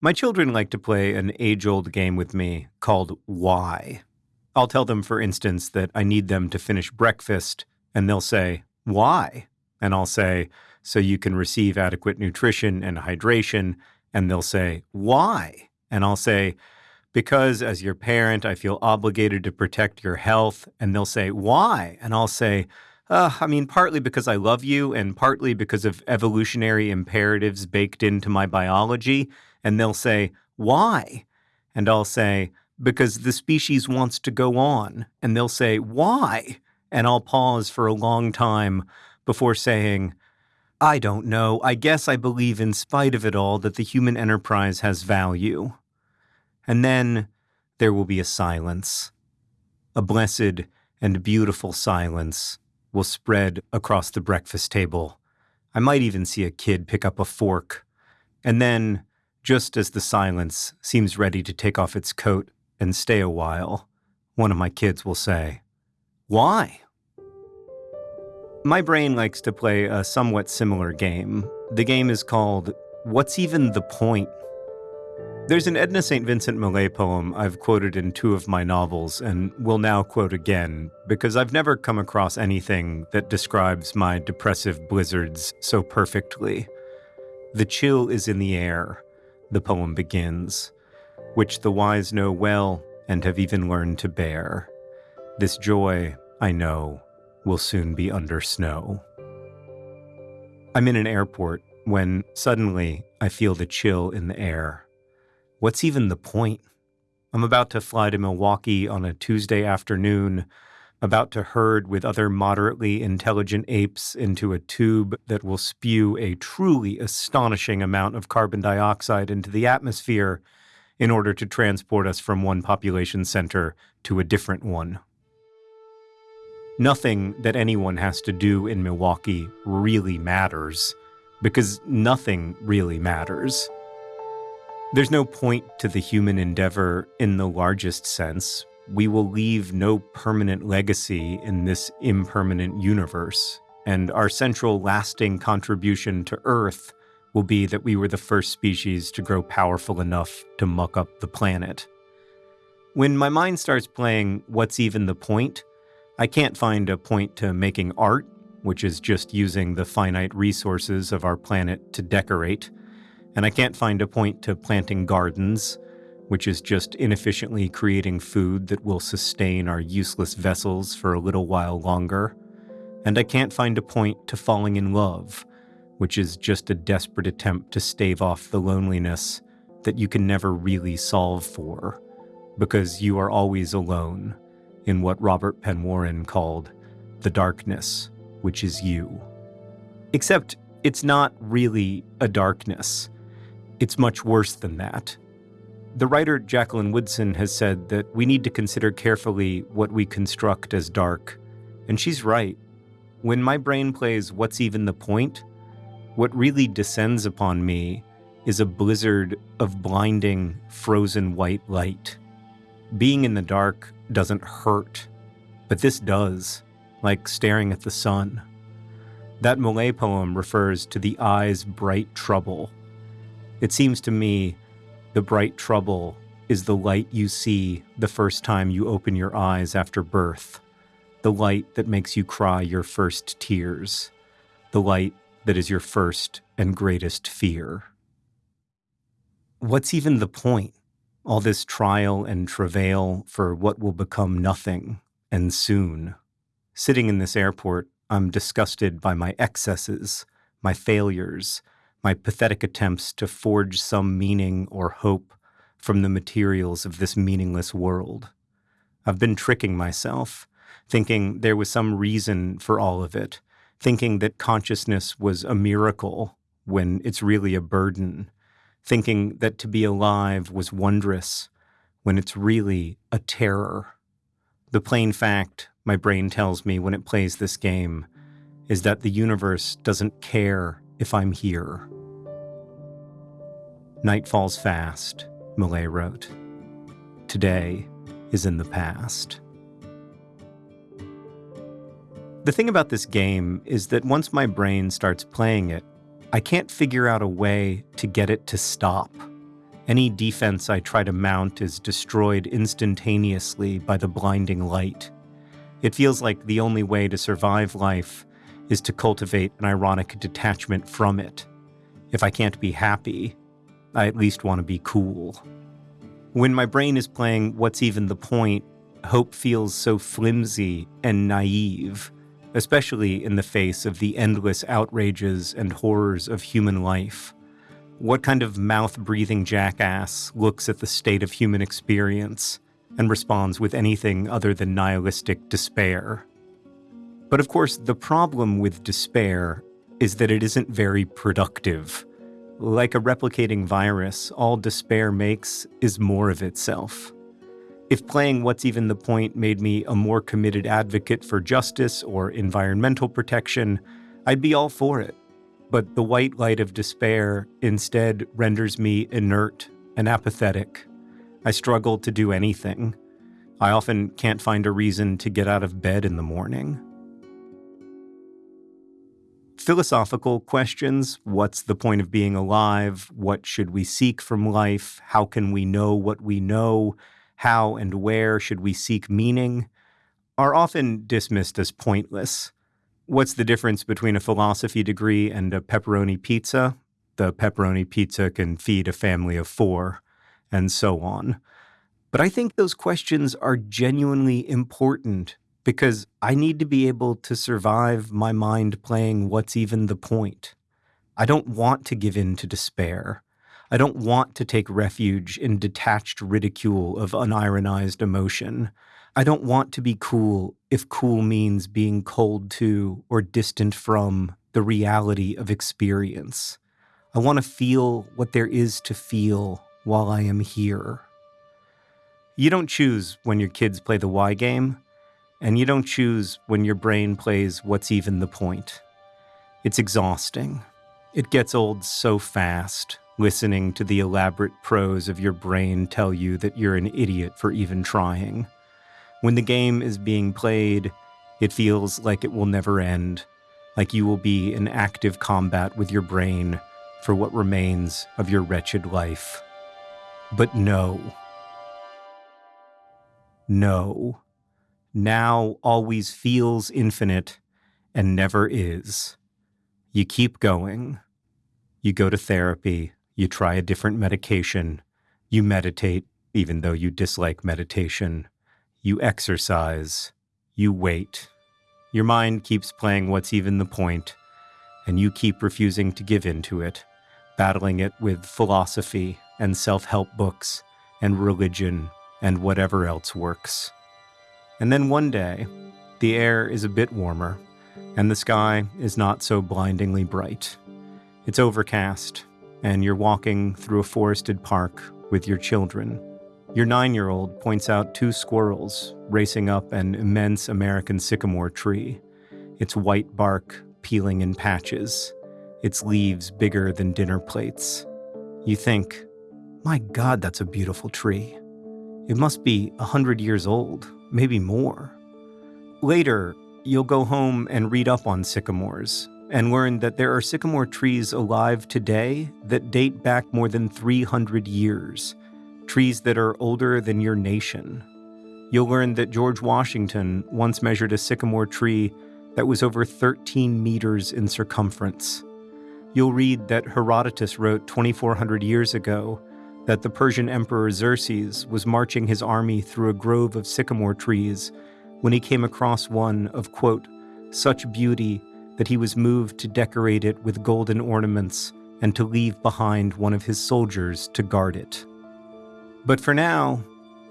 My children like to play an age old game with me called Why. I'll tell them, for instance, that I need them to finish breakfast, and they'll say, Why? And I'll say, So you can receive adequate nutrition and hydration. And they'll say, Why? And I'll say, Because as your parent, I feel obligated to protect your health. And they'll say, Why? And I'll say, uh, I mean, partly because I love you, and partly because of evolutionary imperatives baked into my biology and they'll say, Why? And I'll say, Because the species wants to go on. And they'll say, Why? And I'll pause for a long time before saying, I don't know. I guess I believe, in spite of it all, that the human enterprise has value. And then there will be a silence. A blessed and beautiful silence will spread across the breakfast table. I might even see a kid pick up a fork. And then just as the silence seems ready to take off its coat and stay a while, one of my kids will say, Why? My brain likes to play a somewhat similar game. The game is called What's Even the Point? There's an Edna St. Vincent Millay poem I've quoted in two of my novels and will now quote again because I've never come across anything that describes my depressive blizzards so perfectly. The chill is in the air, the poem begins, which the wise know well and have even learned to bear. This joy, I know, will soon be under snow. I'm in an airport when suddenly I feel the chill in the air. What's even the point? I'm about to fly to Milwaukee on a Tuesday afternoon about to herd with other moderately intelligent apes into a tube that will spew a truly astonishing amount of carbon dioxide into the atmosphere in order to transport us from one population center to a different one. Nothing that anyone has to do in Milwaukee really matters, because nothing really matters. There's no point to the human endeavor in the largest sense, we will leave no permanent legacy in this impermanent universe, and our central lasting contribution to Earth will be that we were the first species to grow powerful enough to muck up the planet. When my mind starts playing What's Even the Point, I can't find a point to making art, which is just using the finite resources of our planet to decorate, and I can't find a point to planting gardens which is just inefficiently creating food that will sustain our useless vessels for a little while longer. And I can't find a point to falling in love, which is just a desperate attempt to stave off the loneliness that you can never really solve for, because you are always alone in what Robert Penn Warren called the darkness, which is you. Except it's not really a darkness. It's much worse than that. The writer Jacqueline Woodson has said that we need to consider carefully what we construct as dark. And she's right. When my brain plays What's Even the Point, what really descends upon me is a blizzard of blinding, frozen white light. Being in the dark doesn't hurt, but this does, like staring at the sun. That Millay poem refers to the eye's bright trouble. It seems to me the bright trouble is the light you see the first time you open your eyes after birth, the light that makes you cry your first tears, the light that is your first and greatest fear. What's even the point? All this trial and travail for what will become nothing, and soon. Sitting in this airport, I'm disgusted by my excesses, my failures, my pathetic attempts to forge some meaning or hope from the materials of this meaningless world. I've been tricking myself, thinking there was some reason for all of it, thinking that consciousness was a miracle when it's really a burden, thinking that to be alive was wondrous when it's really a terror. The plain fact, my brain tells me when it plays this game, is that the universe doesn't care if I'm here. Night falls fast, Millay wrote. Today is in the past. The thing about this game is that once my brain starts playing it, I can't figure out a way to get it to stop. Any defense I try to mount is destroyed instantaneously by the blinding light. It feels like the only way to survive life is to cultivate an ironic detachment from it. If I can't be happy, I at least want to be cool. When my brain is playing What's Even the Point, hope feels so flimsy and naive, especially in the face of the endless outrages and horrors of human life. What kind of mouth breathing jackass looks at the state of human experience and responds with anything other than nihilistic despair? But of course, the problem with despair is that it isn't very productive. Like a replicating virus, all despair makes is more of itself. If playing What's Even the Point made me a more committed advocate for justice or environmental protection, I'd be all for it but the white light of despair instead renders me inert and apathetic. I struggle to do anything. I often can't find a reason to get out of bed in the morning. Philosophical questions what's the point of being alive? What should we seek from life? How can we know what we know? How and where should we seek meaning? are often dismissed as pointless. What's the difference between a philosophy degree and a pepperoni pizza? The pepperoni pizza can feed a family of four, and so on. But I think those questions are genuinely important because I need to be able to survive my mind playing what's even the point. I don't want to give in to despair. I don't want to take refuge in detached ridicule of unironized emotion. I don't want to be cool if cool means being cold to or distant from the reality of experience. I want to feel what there is to feel while I am here. You don't choose when your kids play the why game, and you don't choose when your brain plays what's even the point. It's exhausting. It gets old so fast, listening to the elaborate prose of your brain tell you that you're an idiot for even trying. When the game is being played, it feels like it will never end, like you will be in active combat with your brain for what remains of your wretched life. But no. No. Now always feels infinite and never is. You keep going. You go to therapy. You try a different medication. You meditate, even though you dislike meditation. You exercise. You wait. Your mind keeps playing what's even the point, and you keep refusing to give in to it, battling it with philosophy and self help books and religion and whatever else works. And then one day, the air is a bit warmer, and the sky is not so blindingly bright. It's overcast, and you're walking through a forested park with your children your nine year old points out two squirrels racing up an immense American sycamore tree, its white bark peeling in patches, its leaves bigger than dinner plates. You think, my God, that's a beautiful tree. It must be a hundred years old, maybe more. Later, you'll go home and read up on sycamores and learn that there are sycamore trees alive today that date back more than 300 years trees that are older than your nation. You'll learn that George Washington once measured a sycamore tree that was over 13 meters in circumference. You'll read that Herodotus wrote 2,400 years ago that the Persian Emperor Xerxes was marching his army through a grove of sycamore trees when he came across one of, quote, such beauty that he was moved to decorate it with golden ornaments and to leave behind one of his soldiers to guard it. But for now,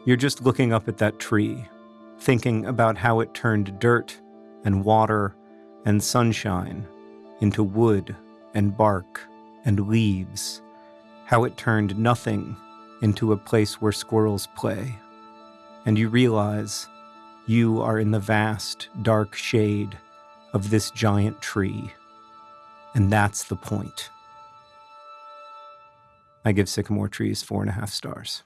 you're just looking up at that tree, thinking about how it turned dirt and water and sunshine into wood and bark and leaves, how it turned nothing into a place where squirrels play. And you realize you are in the vast, dark shade of this giant tree. And that's the point. I give sycamore trees four and a half stars.